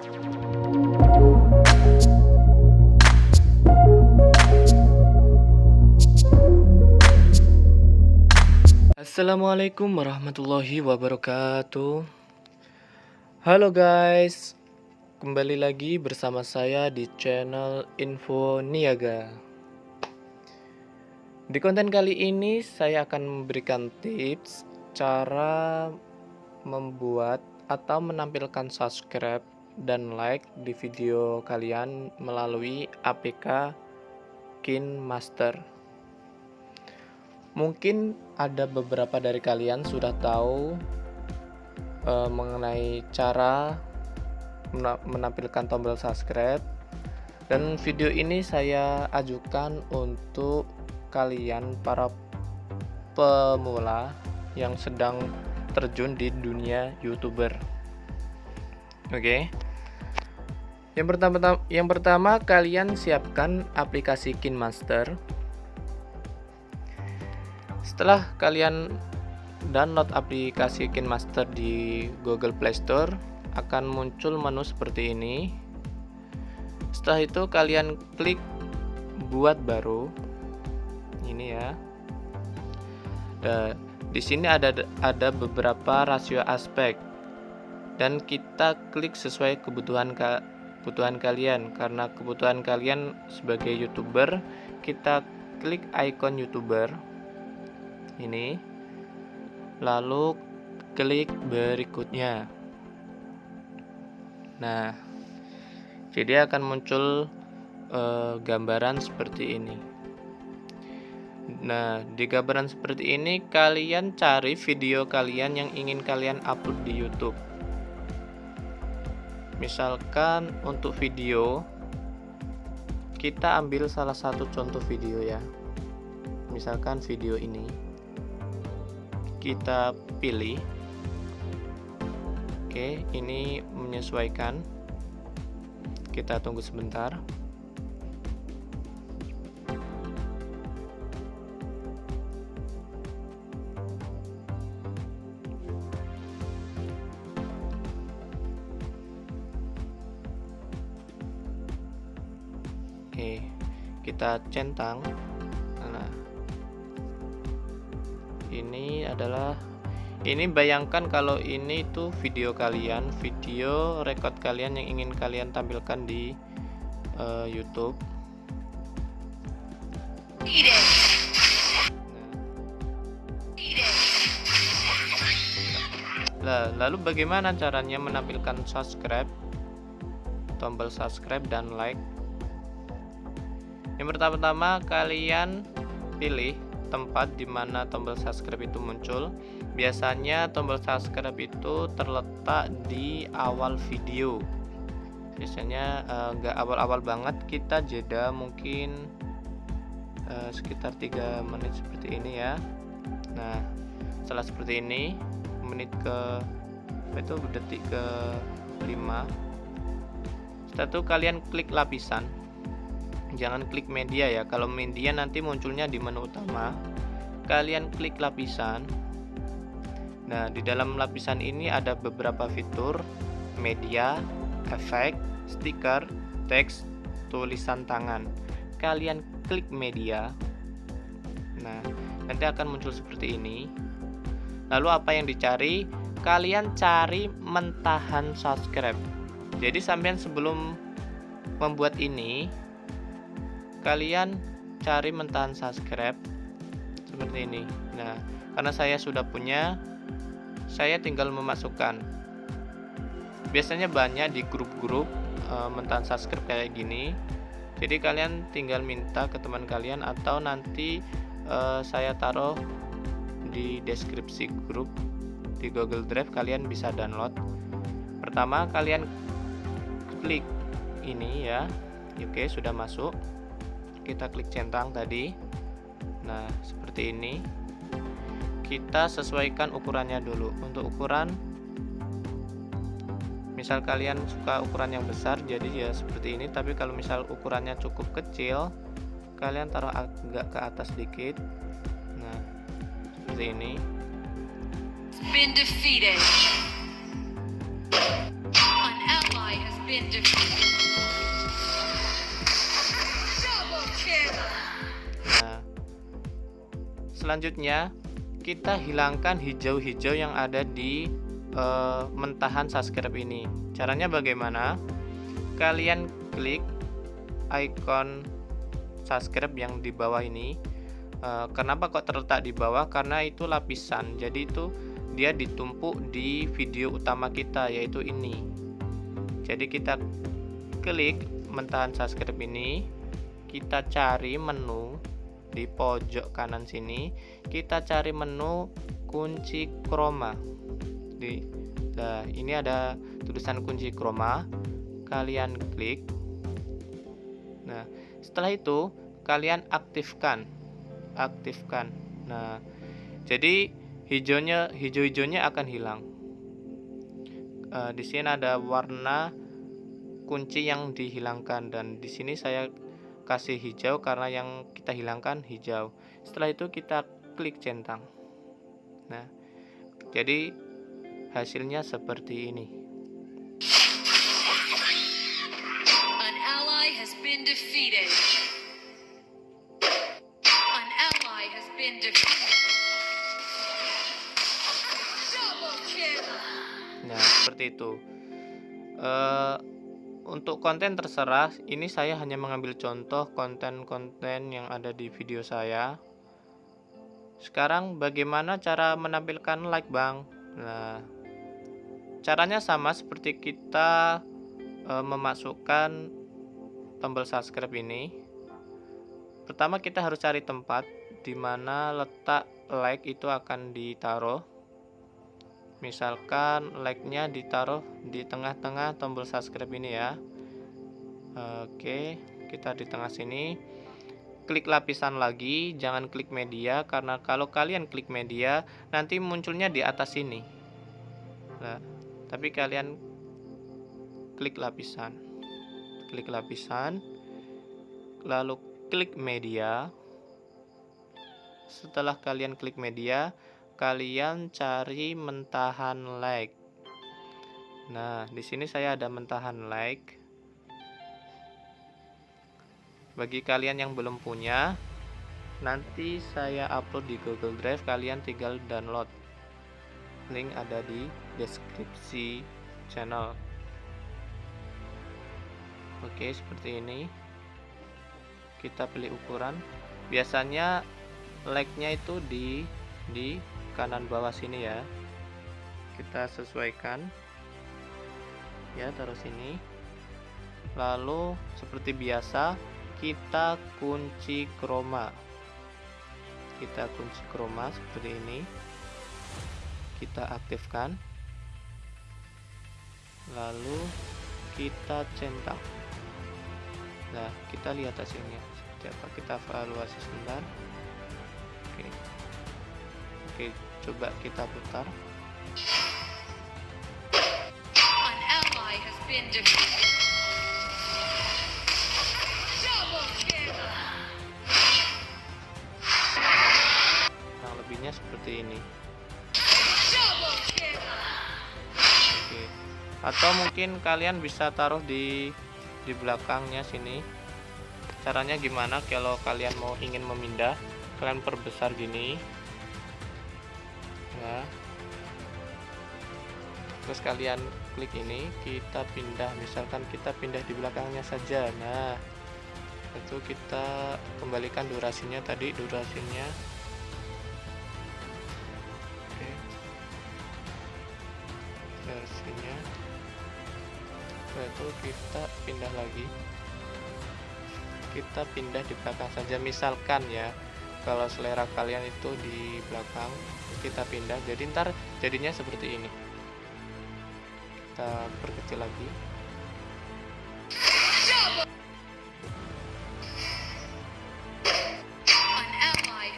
Assalamualaikum warahmatullahi wabarakatuh. Halo guys Kembali lagi bersama saya di channel Info Niaga. Di konten kali ini saya akan memberikan tips Cara membuat atau menampilkan subscribe dan like di video kalian melalui APK KinMaster Mungkin ada beberapa dari kalian sudah tahu uh, mengenai cara menampilkan tombol subscribe. Dan video ini saya ajukan untuk kalian para pemula yang sedang terjun di dunia youtuber. Oke? okay. Yang pertama yang pertama kalian siapkan aplikasi KinMaster setelah kalian download aplikasi KinMaster di Google Play Store, akan muncul menu seperti ini. Setelah itu kalian klik buat baru. Ini ya. Dan di sini ada ada beberapa rasio aspek dan kita klik sesuai kebutuhan kebutuhan kalian. Karena kebutuhan kalian sebagai youtuber kita klik icon youtuber ini lalu klik berikutnya. Nah jadi akan muncul e, gambaran seperti ini. Nah di gambaran seperti ini kalian cari video kalian yang ingin kalian upload di YouTube misalkan untuk video kita ambil salah satu contoh video ya. Misalkan video ini kita pilih oke ini menyesuaikan. Kita tunggu sebentar Oke, kita centang. Ini adalah ini bayangkan kalau ini itu video kalian video record kalian yang ingin kalian tampilkan di uh, YouTube. Nah, lalu bagaimana caranya menampilkan subscribe? Tombol subscribe dan like yang pertama-tama kalian pilih tempat di mana tombol subscribe itu muncul. Biasanya tombol subscribe itu terletak di awal video. Biasanya enggak uh, awal-awal banget kita jeda mungkin uh, sekitar 3 menit seperti ini ya. Nah, setelah seperti ini menit ke itu detik ke 5 setelah itu kalian klik lapisan jangan klik media ya. Kalau media nanti munculnya di menu utama. Kalian klik lapisan. Nah di dalam lapisan ini ada beberapa fitur. Media efek stiker teks tulisan tangan. Kalian klik media. Nah nanti akan muncul seperti ini. Lalu apa yang dicari? Kalian cari mentahan subscribe. Jadi sampean sebelum membuat ini kalian cari mentahan subscribe seperti ini. Nah karena saya sudah punya saya tinggal memasukkan. Biasanya banyak di grup-grup e, mentahan subscribe kayak gini. Jadi kalian tinggal minta ke teman kalian atau nanti e, saya taruh di deskripsi grup di Google Drive kalian bisa download. Pertama kalian klik ini ya. Oke sudah masuk kita klik centang tadi. Nah seperti ini. Kita sesuaikan ukurannya dulu. Untuk ukuran misal kalian suka ukuran yang besar jadi ya seperti ini. Tapi kalau misal ukurannya cukup kecil kalian taruh agak ke atas sedikit. Nah seperti ini. Been defeated. An ally has been defeated. Selanjutnya kita hilangkan hijau-hijau yang ada di eh, mentahan subscribe ini. Caranya bagaimana? Kalian klik icon subscribe yang di bawah ini. Eh, kenapa kok terletak di bawah? Karena itu lapisan. Jadi itu dia ditumpuk di video utama kita yaitu ini. Jadi kita klik mentahan subscribe ini, kita cari menu di pojok kanan sini kita cari menu kunci chroma di nah ini ada tulisan kunci chroma kalian klik. Nah setelah itu kalian aktifkan aktifkan. Nah jadi hijaunya hijau-hijaunya akan hilang. E, di sini ada warna kunci yang dihilangkan dan di sini saya kasih hijau karena yang kita hilangkan hijau setelah itu kita klik centang nah jadi hasilnya seperti ini An ally has been defeated. An ally has been defeated. Double kill. nah seperti itu Eh, untuk konten terserah ini saya hanya mengambil contoh konten-konten yang ada di video saya. Sekarang bagaimana cara menampilkan like bang? Nah caranya sama seperti kita e, memasukkan tombol subscribe ini. Pertama kita harus cari tempat di mana letak like itu akan ditaruh misalkan like-nya ditaruh di tengah-tengah tombol subscribe ini ya. Oke kita di tengah sini. Klik lapisan lagi jangan klik media karena kalau kalian klik media nanti munculnya di atas sini nah, tapi kalian klik lapisan. Klik lapisan lalu klik media. Setelah kalian klik media kalian cari mentahan like. Nah, di sini saya ada mentahan like. Bagi kalian yang belum punya, nanti saya upload di Google Drive, kalian tinggal download. Link ada di deskripsi channel. Oke, seperti ini. Kita pilih ukuran. Biasanya like-nya itu di di kanan bawah sini ya. Kita sesuaikan. Ya taruh sini. Lalu seperti biasa kita kunci chroma kita kunci chroma seperti ini. Kita aktifkan. Lalu kita centang. Nah kita lihat hasilnya. Seperti apa? Kita evaluasi sebentar. Oke. Oke coba kita putar nah lebihnya seperti ini. Oke. Atau mungkin kalian bisa taruh di di belakangnya sini. Caranya gimana kalau kalian mau ingin memindah? Kalian perbesar gini. Ya. Terus kalian klik ini, kita pindah. Misalkan kita pindah di belakangnya saja. Nah, itu kita kembalikan durasinya tadi, durasinya. Oke. Durasinya setelah itu kita pindah lagi kita pindah di belakang saja misalkan ya kalau selera kalian itu di belakang kita pindah. Jadi ntar jadinya seperti ini. Kita perkecil lagi. An ally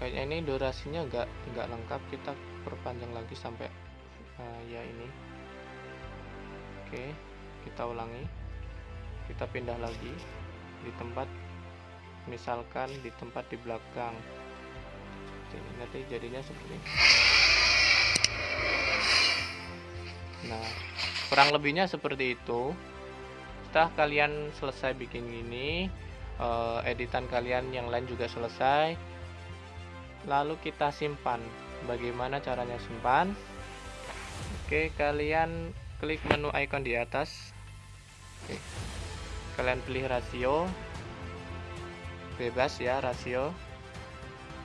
kayaknya ini durasinya nggak nggak lengkap kita perpanjang lagi sampai eh, ya ini. Oke kita ulangi. Kita pindah lagi di tempat misalkan di tempat di belakang. Jadi, nanti jadinya seperti ini. Nah kurang lebihnya seperti itu. Setelah kalian selesai bikin ini uh, editan kalian yang lain juga selesai lalu kita simpan. Bagaimana caranya simpan? Oke kalian klik menu icon di atas. Oke. kalian pilih rasio. Bebas ya rasio.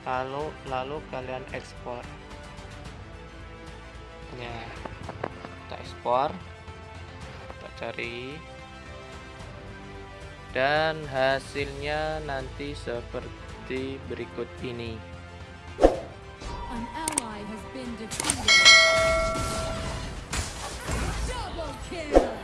Lalu lalu kalian ekspor. Ya kita ekspor. Kita cari. Dan hasilnya nanti seperti berikut ini An ally has been defeated. Double kill!